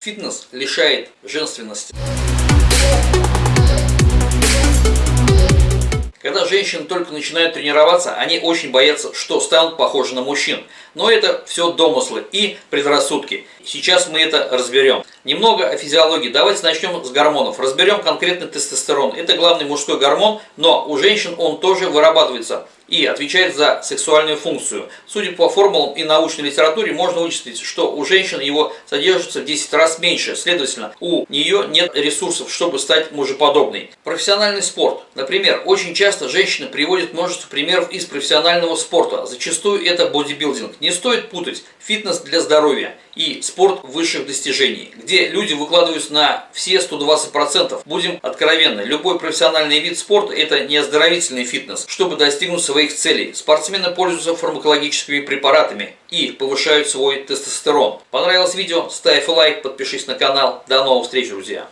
Фитнес лишает женственности. Когда женщины только начинают тренироваться, они очень боятся, что станут похожи на мужчин. Но это все домыслы и предрассудки. Сейчас мы это разберем. Немного о физиологии. Давайте начнем с гормонов. Разберем конкретно тестостерон. Это главный мужской гормон, но у женщин он тоже вырабатывается и отвечает за сексуальную функцию. Судя по формулам и научной литературе, можно вычислить, что у женщин его содержится в 10 раз меньше. Следовательно, у нее нет ресурсов, чтобы стать мужеподобной. Профессиональный спорт. Например, очень часто женщины приводят множество примеров из профессионального спорта. Зачастую это бодибилдинг. Не стоит путать фитнес для здоровья и спорт высших достижений, где люди выкладываются на все 120%. Будем откровенны, любой профессиональный вид спорта это не оздоровительный фитнес. Чтобы достигнуть своих целей, спортсмены пользуются фармакологическими препаратами и повышают свой тестостерон. Понравилось видео? Ставь лайк, подпишись на канал. До новых встреч, друзья!